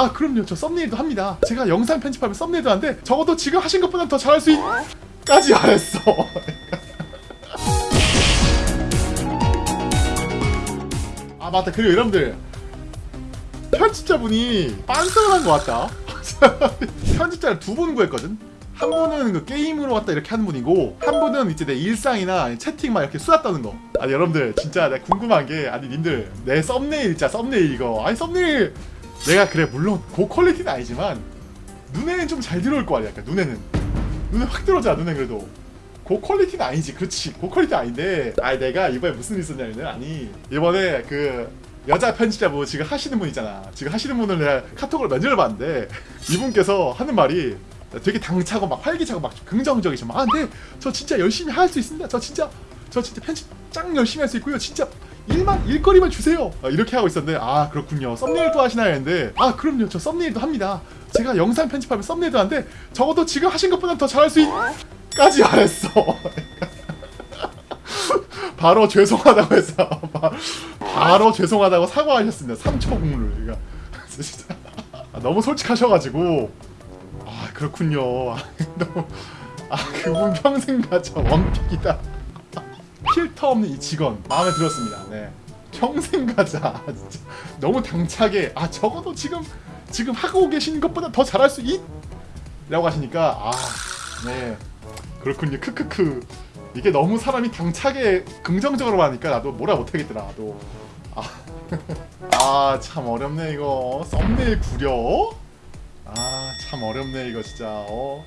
아 그럼요. 저 썸네일도 합니다. 제가 영상 편집하면 썸네일도 하는데 적어도 지금 하신 것보다 더 잘할 수 있... 까지 안 했어. 아 맞다. 그리고 여러분들 편집자분이 빤스를 한 것 같다. 편집자를 두분 구했거든? 한 분은 그 게임으로 왔다 이렇게 하는 분이고 한 분은 이제 내 일상이나 채팅만 이렇게 수다 떠는 거. 아니 여러분들 진짜 내가 궁금한 게 아니 님들 내 썸네일 진짜 썸네일 이거. 아니 썸네일 내가 그래 물론 고퀄리티는 아니지만 눈에는 좀 잘 들어올 거 아니야 그러니까 눈에는. 눈에 확 들어오잖아 눈에 그래도. 고퀄리티는 아니지. 그렇지 고퀄리티 아닌데. 아니 내가 이번에 무슨 일 있었냐면 아니 이번에 그 여자 편집자분 지금 하시는 분 있잖아. 지금 하시는 분을 내가 카톡으로 면접을 봤는데 이분께서 하는 말이 되게 당차고 막 활기차고 막 긍정적이셔 막 아, 근데 저 진짜 열심히 할 수 있습니다. 저 진짜 저 진짜 편집 짱 열심히 할 수 있고요. 진짜 일만 일거리만 주세요. 아, 이렇게 하고 있었는데 아 그렇군요. 썸네일도 하시나요 했는데 아 그럼요. 저 썸네일도 합니다. 제가 영상 편집하면 썸네일도 하는데 적어도 지금 하신 것보다 더 잘할 수 있... 까지 안 했어. 바로 죄송하다고 해서 바- 바로 죄송하다고 사과하셨습니다. 3초 국물을. 그러니까 너무 솔직하셔가지고. 아 그렇군요. 아, 너무 아 그분 평생 가져 원픽이다 필터 없는 이 직원 마음에 들었습니다. 네. 평생 가자. 진짜. 너무 당차게 아 적어도 지금 지금 하고 계신 것보다 더 잘할 수 있? 라고 하시니까 아네. 그렇군요. 크크크. 이게 너무 사람이 당차게 긍정적으로 하니까 나도 뭐라 못하겠더라 나도. 아참 어렵네 이거. 썸네일 구려? 아 참 어렵네 이거 진짜. 어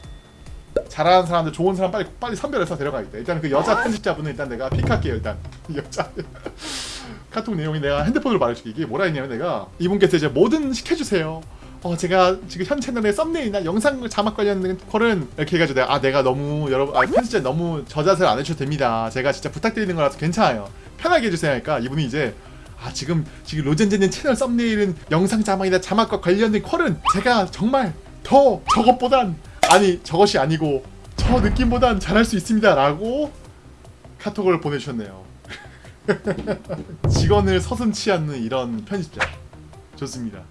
잘하는 사람들 좋은 사람 빨리 빨리 선별해서 데려가야겠다 일단 그 여자 편집자분은 일단 내가 픽할게요 일단. 여자. 카톡 내용이 내가 핸드폰으로 말해줄게. 이게 뭐라 했냐면 내가 이분께서 이제 뭐든 시켜주세요. 어 제가 지금 현 채널에 썸네일이나 영상 자막 관련된 거는 이렇게 해가지고 내가 아 내가 너무 여러분 아 편집자 너무 저자세를 안 해주셔도 됩니다. 제가 진짜 부탁드리는 거라서 괜찮아요. 편하게 해주세요. 하니까 이분이 이제 아 지금 지금 로젠제님 채널 썸네일은 영상 자막이나 자막과 관련된 컬은 제가 정말 더 저것보단 아니 저것이 아니고 저 느낌보단 잘할 수 있습니다 라고 카톡을 보내주셨네요. 직원을 서슴치 않는 이런 편집자. 좋습니다